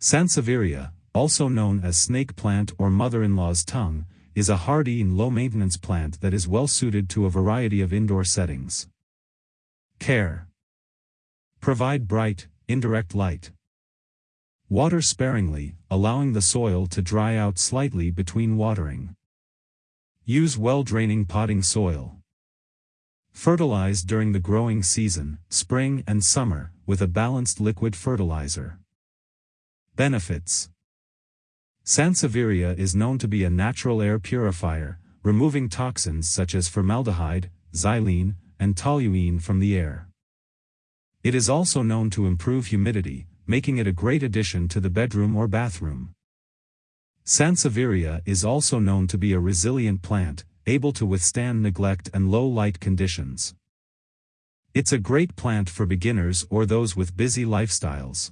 Sansevieria, also known as snake plant or mother-in-law's tongue, is a hardy and low-maintenance plant that is well suited to a variety of indoor settings. Care. Provide bright, indirect light. Water sparingly, allowing the soil to dry out slightly between watering. Use well-draining potting soil. Fertilize during the growing season, spring and summer, with a balanced liquid fertilizer. Benefits Sansevieria is known to be a natural air purifier, removing toxins such as formaldehyde, xylene, and toluene from the air. It is also known to improve humidity, making it a great addition to the bedroom or bathroom. Sansevieria is also known to be a resilient plant, able to withstand neglect and low light conditions. It's a great plant for beginners or those with busy lifestyles.